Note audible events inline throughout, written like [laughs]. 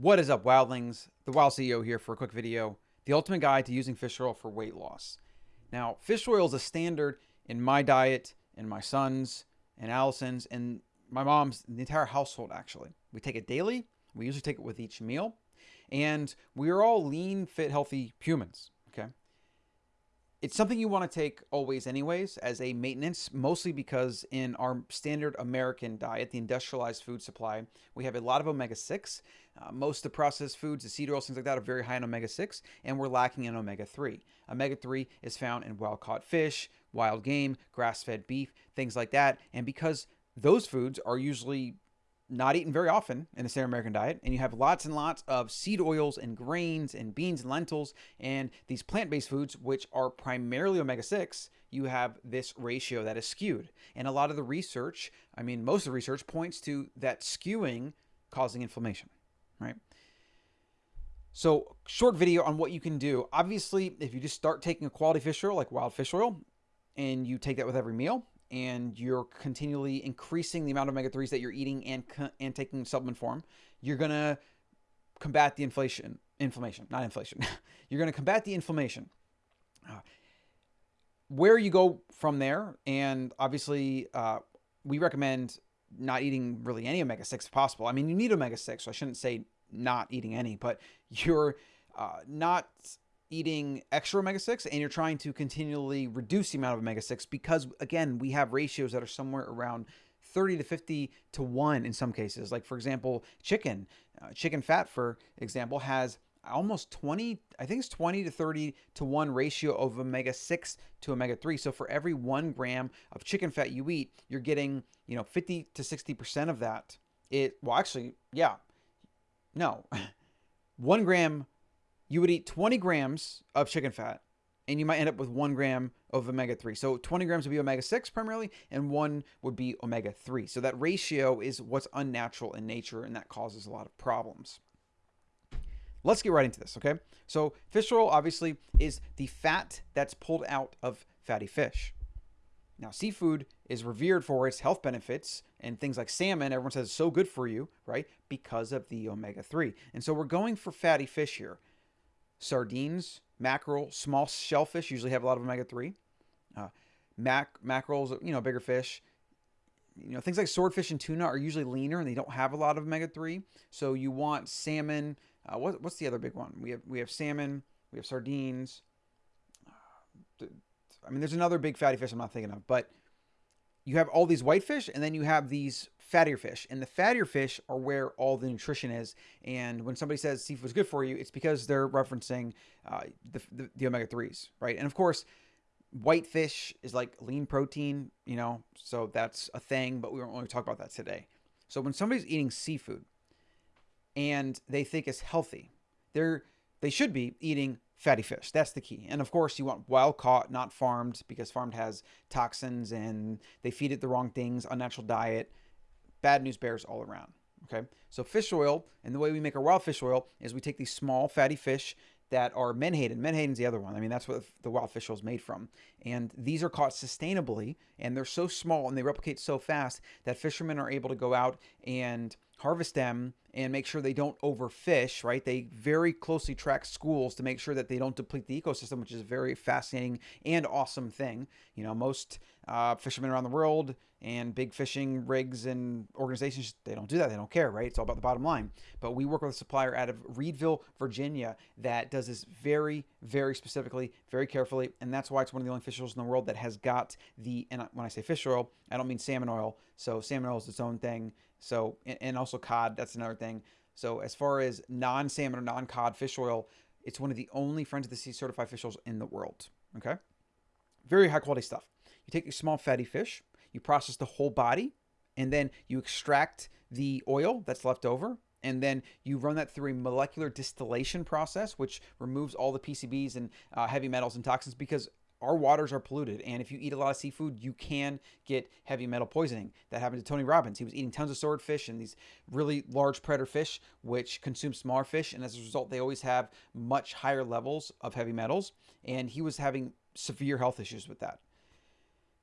What is up, wildlings? The Wild CEO here for a quick video. The ultimate guide to using fish oil for weight loss. Now, fish oil is a standard in my diet, and my son's, and Allison's, and my mom's, the entire household actually. We take it daily. We usually take it with each meal. And we are all lean, fit, healthy humans. It's something you want to take always, anyways, as a maintenance, mostly because in our standard American diet, the industrialized food supply, we have a lot of omega 6. Uh, most of the processed foods, the seed oils, things like that, are very high in omega 6, and we're lacking in omega 3. Omega 3 is found in wild caught fish, wild game, grass fed beef, things like that. And because those foods are usually not eaten very often in the standard American diet, and you have lots and lots of seed oils and grains and beans and lentils and these plant based foods, which are primarily omega 6, you have this ratio that is skewed. And a lot of the research, I mean, most of the research points to that skewing causing inflammation, right? So, short video on what you can do. Obviously, if you just start taking a quality fish oil like wild fish oil and you take that with every meal, and you're continually increasing the amount of omega 3s that you're eating and and taking supplement form, you're going to combat the inflation inflammation, not inflation. [laughs] you're going to combat the inflammation. Uh, where you go from there, and obviously, uh, we recommend not eating really any omega 6 if possible. I mean, you need omega 6, so I shouldn't say not eating any, but [laughs] you're uh, not eating extra omega 6 and you're trying to continually reduce the amount of omega 6 because, again, we have ratios that are somewhere around 30 to 50 to 1 in some cases. Like, for example, chicken. Uh, chicken fat, for example, has almost 20, I think it's 20 to 30 to 1 ratio of omega 6 to omega 3. So for every one gram of chicken fat you eat, you're getting, you know, 50 to 60% of that. It, well, actually, yeah, no, [laughs] one gram you would eat 20 grams of chicken fat and you might end up with one gram of omega 3. So 20 grams would be omega 6 primarily, and one would be omega 3. So that ratio is what's unnatural in nature, and that causes a lot of problems. Let's get right into this, okay? So fish oil obviously is the fat that's pulled out of fatty fish. Now, seafood is revered for its health benefits, and things like salmon, everyone says is so good for you, right? Because of the omega 3. And so we're going for fatty fish here sardines, mackerel, small shellfish usually have a lot of omega-3. Uh, mac mackerels, you know, bigger fish. You know, things like swordfish and tuna are usually leaner and they don't have a lot of omega-3. So you want salmon. Uh, what, what's the other big one? We have we have salmon. We have sardines. Uh, I mean, there's another big fatty fish I'm not thinking of, but you have all these whitefish and then you have these fattier fish. And the fattier fish are where all the nutrition is. And when somebody says seafood is good for you, it's because they're referencing uh, the, the, the omega 3s, right? And of course, whitefish is like lean protein, you know, so that's a thing, but we won't really talk about that today. So when somebody's eating seafood and they think it's healthy, they're they should be eating fatty fish. That's the key. And of course, you want wild caught, not farmed, because farmed has toxins and they feed it the wrong things, unnatural diet. Bad news bears all around. Okay. So fish oil, and the way we make our wild fish oil is we take these small fatty fish that are menhaden. Menhaden's the other one. I mean, that's what the wild fish oil is made from. And these are caught sustainably, and they're so small and they replicate so fast that fishermen are able to go out and harvest them and make sure they don't overfish, right? They very closely track schools to make sure that they don't deplete the ecosystem, which is a very fascinating and awesome thing. You know, most uh, fishermen around the world and big fishing rigs and organizations, they don't do that. They don't care, right? It's all about the bottom line. But we work with a supplier out of Reedville, Virginia that does this very, very specifically, very carefully. And that's why it's one of the only fish oils in the world that has got the, and when I say fish oil, I don't mean salmon oil. So salmon oil is its own thing. So, and also cod, that's another thing. So as far as non-salmon or non-cod fish oil, it's one of the only Friends of the Sea certified fish oils in the world. Okay. Very high quality stuff. You take your small fatty fish, you process the whole body, and then you extract the oil that's left over and then you run that through a molecular distillation process, which removes all the PCBs and uh, heavy metals and toxins because our waters are polluted. And if you eat a lot of seafood, you can get heavy metal poisoning. That happened to Tony Robbins. He was eating tons of swordfish and these really large predator fish, which consume smaller fish. And as a result, they always have much higher levels of heavy metals. And he was having severe health issues with that.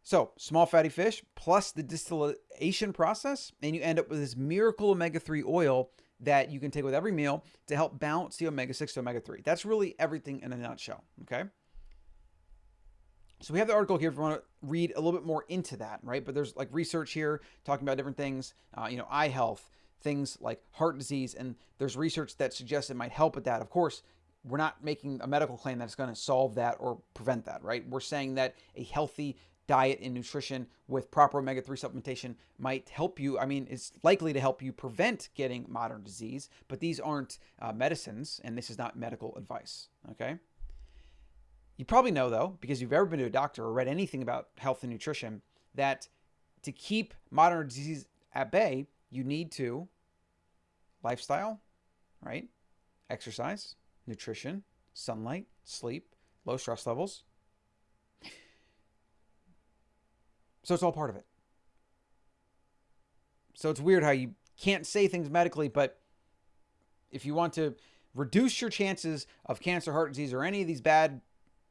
So, small fatty fish plus the distillation process, and you end up with this miracle omega 3 oil that you can take with every meal to help balance the omega 6 to omega 3. That's really everything in a nutshell. Okay. So we have the article here if you want to read a little bit more into that, right? But there's like research here talking about different things, uh, you know, eye health, things like heart disease, and there's research that suggests it might help with that. Of course, we're not making a medical claim that's going to solve that or prevent that, right? We're saying that a healthy diet and nutrition with proper omega 3 supplementation might help you. I mean, it's likely to help you prevent getting modern disease, but these aren't uh, medicines, and this is not medical advice, okay? You probably know, though, because you've ever been to a doctor or read anything about health and nutrition, that to keep modern disease at bay, you need to lifestyle, right? Exercise, nutrition, sunlight, sleep, low stress levels. So it's all part of it. So it's weird how you can't say things medically, but if you want to reduce your chances of cancer, heart disease, or any of these bad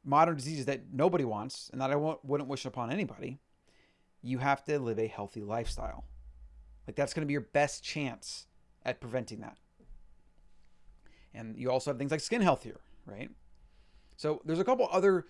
modern diseases that nobody wants and that I wouldn't wish upon anybody, you have to live a healthy lifestyle. Like that's going to be your best chance at preventing that. And you also have things like skin health here, right? So there's a couple other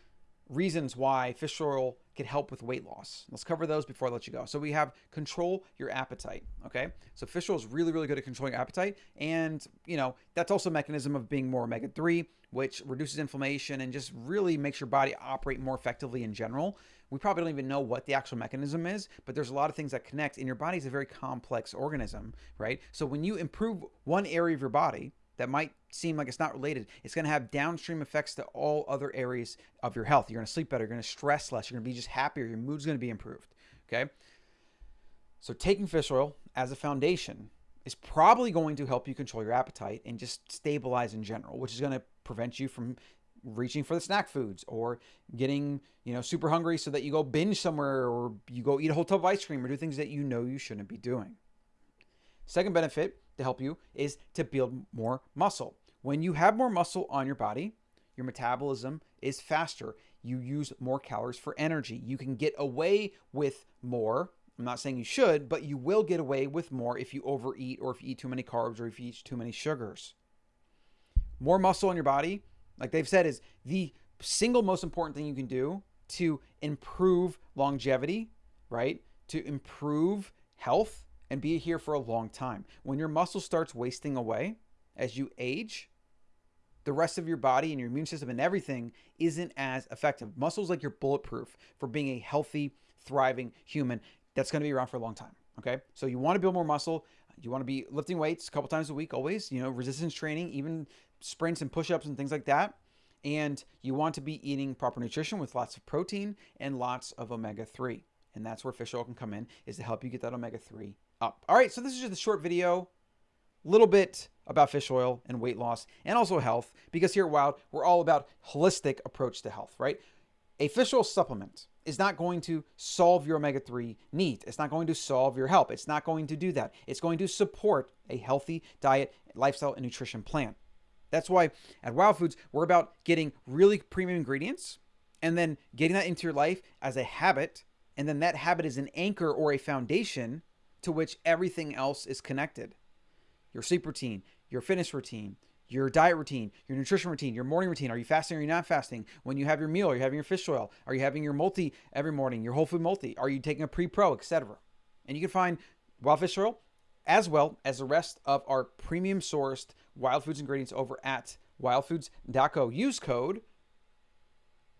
reasons why fish oil can help with weight loss. Let's cover those before I let you go. So we have control your appetite, okay? So fish oil is really, really good at controlling appetite. And, you know, that's also a mechanism of being more omega-3, which reduces inflammation and just really makes your body operate more effectively in general. We probably don't even know what the actual mechanism is, but there's a lot of things that connect and your body is a very complex organism, right? So when you improve one area of your body, that might seem like it's not related, it's going to have downstream effects to all other areas of your health. You're going to sleep better, you're going to stress less, you're going to be just happier, your mood's going to be improved. Okay. So taking fish oil as a foundation is probably going to help you control your appetite and just stabilize in general, which is going to prevent you from reaching for the snack foods or getting, you know, super hungry so that you go binge somewhere or you go eat a whole tub of ice cream or do things that you know you shouldn't be doing. Second benefit to help you is to build more muscle. When you have more muscle on your body, your metabolism is faster. You use more calories for energy. You can get away with more. I'm not saying you should, but you will get away with more if you overeat or if you eat too many carbs or if you eat too many sugars. More muscle in your body, like they've said, is the single most important thing you can do to improve longevity, right? To improve health and be here for a long time. When your muscle starts wasting away as you age, the rest of your body and your immune system and everything isn't as effective. Muscles like you're bulletproof for being a healthy, thriving human that's going to be around for a long time. Okay. So you want to build more muscle. You want to be lifting weights a couple times a week, always, you know, resistance training, even sprints and push ups and things like that. And you want to be eating proper nutrition with lots of protein and lots of omega 3. And that's where fish oil can come in, is to help you get that omega 3 up. All right, so this is just a short video, little bit about fish oil and weight loss and also health, because here at Wild, we're all about holistic approach to health, right? A fish oil supplement is not going to solve your omega-3 need. It's not going to solve your health. It's not going to do that. It's going to support a healthy diet, lifestyle, and nutrition plan. That's why at Wild Foods, we're about getting really premium ingredients and then getting that into your life as a habit. And then that habit is an anchor or a foundation to which everything else is connected. Your sleep routine, your fitness routine, your diet routine, your nutrition routine, your morning routine. Are you fasting or are you not fasting? When you have your meal, are you having your fish oil? Are you having your multi every morning, your whole food multi? Are you taking a pre-pro, etc.? And you can find wild fish oil as well as the rest of our premium sourced wild foods ingredients over at wildfoods.co. Use code,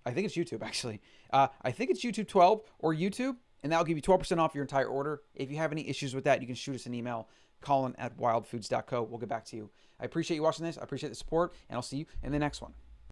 I think it's YouTube actually. Uh, I think it's YouTube 12 or YouTube and that'll give you 12% off your entire order. If you have any issues with that, you can shoot us an email, Colin at wildfoods.co. We'll get back to you. I appreciate you watching this. I appreciate the support, and I'll see you in the next one.